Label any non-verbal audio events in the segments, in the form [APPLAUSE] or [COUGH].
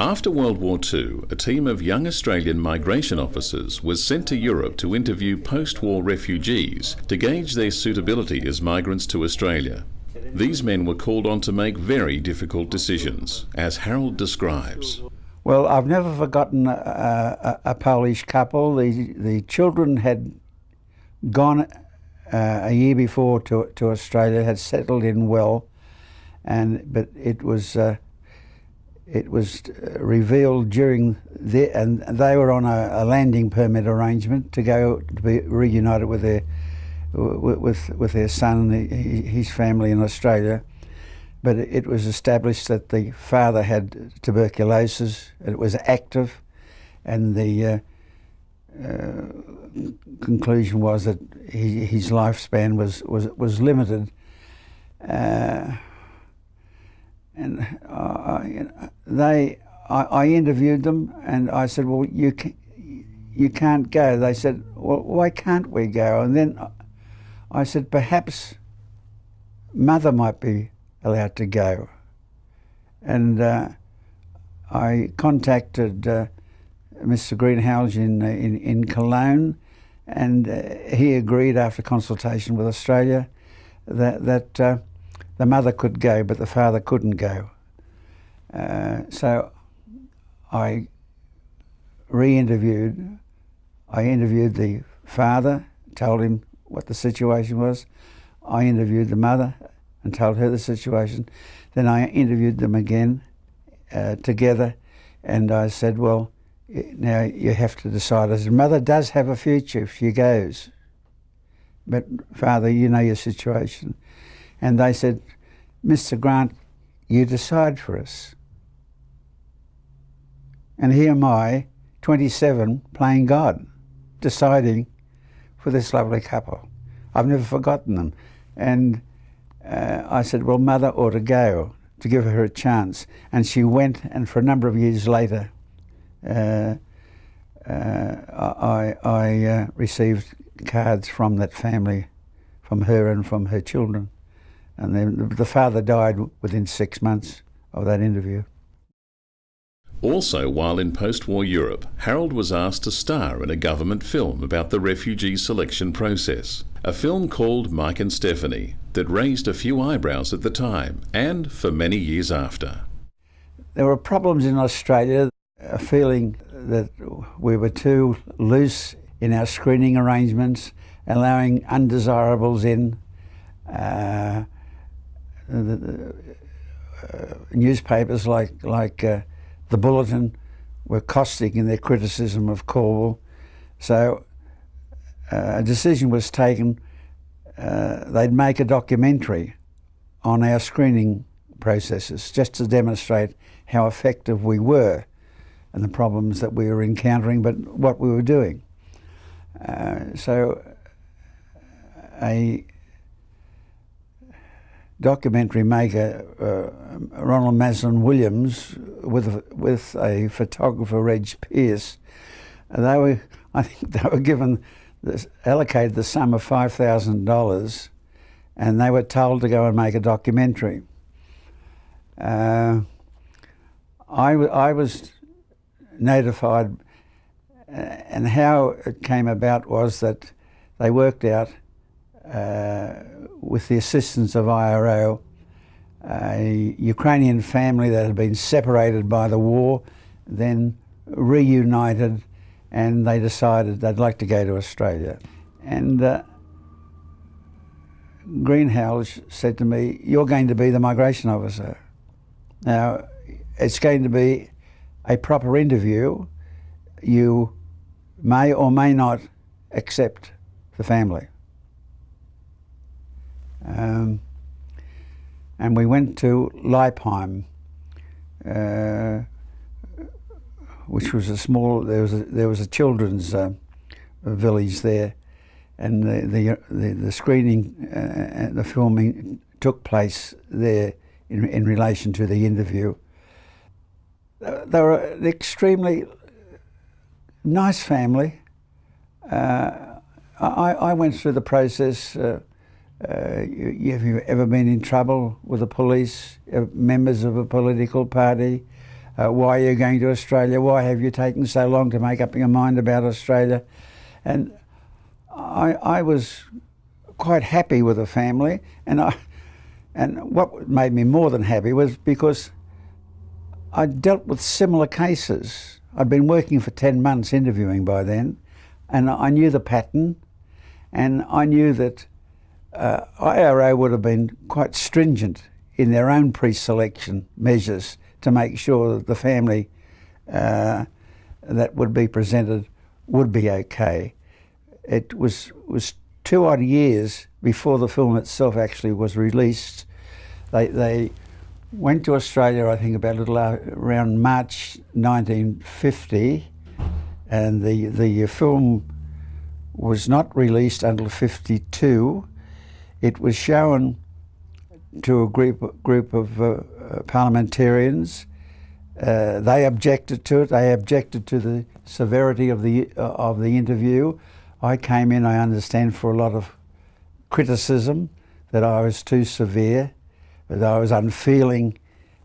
After World War II, a team of young Australian migration officers was sent to Europe to interview post war refugees to gauge their suitability as migrants to Australia. These men were called on to make very difficult decisions, as Harold describes. Well, I've never forgotten a, a, a Polish couple. The, the children had gone uh, a year before to, to Australia, had settled in well, and but it was uh, it was revealed during the and they were on a, a, landing permit arrangement to go to be reunited with their with with their son and his family in Australia. But it was established that the father had tuberculosis. It was active, and the uh, uh, conclusion was that he, his lifespan was was was limited. Uh, and uh, they, I, I, interviewed them, and I said, "Well, you can, you can't go." They said, "Well, why can't we go?" And then I said, "Perhaps mother might be allowed to go." And uh, I contacted uh, Mr. Greenhalgh in, in in Cologne, and uh, he agreed after consultation with Australia that that uh, the mother could go, but the father couldn't go. Uh, so I re-interviewed. I interviewed the father, told him what the situation was. I interviewed the mother and told her the situation. Then I interviewed them again uh, together, and I said, "Well, now you have to decide." I said, "Mother does have a future if she goes, but father, you know your situation." And they said, Mr. Grant, you decide for us. And here am I, 27, playing God, deciding for this lovely couple. I've never forgotten them. And uh, I said, well, mother ought to go to give her a chance. And she went, and for a number of years later, uh, uh, I, I uh, received cards from that family, from her and from her children. And then the father died within six months of that interview. Also, while in post war Europe, Harold was asked to star in a government film about the refugee selection process. A film called Mike and Stephanie that raised a few eyebrows at the time and for many years after. There were problems in Australia, a feeling that we were too loose in our screening arrangements, allowing undesirables in. Uh, the, uh, newspapers like like uh, the Bulletin were caustic in their criticism of Calwell. So uh, a decision was taken. Uh, they'd make a documentary on our screening processes just to demonstrate how effective we were and the problems that we were encountering, but what we were doing. Uh, so a documentary maker uh, Ronald Maslyn Williams with a, with a photographer Reg Pierce. They were, [LAUGHS] I think, they were given this, allocated the sum of five thousand dollars, and they were told to go and make a documentary. Uh, I, I was notified, uh, and how it came about was that they worked out with the assistance of IRO, a Ukrainian family that had been separated by the war, then reunited, and they decided they'd like to go to Australia. And uh, Greenhalgh said to me, You're going to be the migration officer. Now, it's going to be a proper interview. You may or may not accept the family. Um, and we went to Leipheim, uh, which was a small. There was a, there was a children's uh, village there, and the the the, the screening uh, the filming took place there in in relation to the interview. They were an extremely nice family. Uh, I, I went through the process uh, uh, have you ever been in trouble with the police, uh, members of a political party, Uh, why are you going to Australia? Why have you taken so long to make up your mind about Australia? And I, I was quite happy with the family, and I, and what made me more than happy was because I dealt with similar cases. I'd been working for 10 months interviewing by then, and I knew the pattern, and I knew that uh, IRO would have been quite stringent in their own pre-selection measures to make sure that the family uh, that would be presented would be okay. It was was two odd years before the film itself actually was released. They they went to Australia, I think, about a little around March 1950, and the the film was not released until 52. It was shown to a group group of uh, parliamentarians. Uh, they objected to it. They objected to the severity of the uh, of the interview. I came in, I understand, for a lot of criticism that I was too severe, that I was unfeeling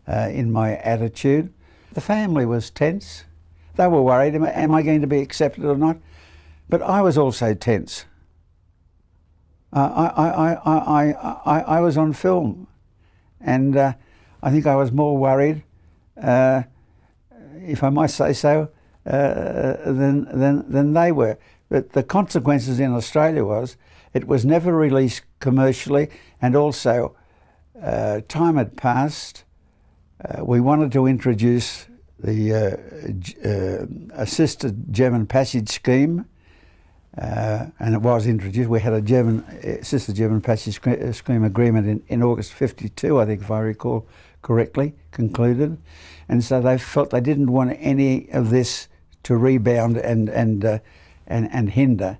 uh, in my attitude. The family was tense. They were worried, am, am I going to be accepted or not? But I was also tense. I, I, I, I, I, was on film and uh, I think I was more worried, uh, if I might say so, uh, than, than, than they were. But the consequences in Australia was it was never released commercially, and also uh, time had passed. Uh, we wanted to introduce the assisted German passage scheme, uh, and it was introduced. We had a German assisted German passage uh, scheme agreement in, in August 52, I think, if I recall correctly, concluded. And so they felt they didn't want any of this to rebound and, and, and, and hinder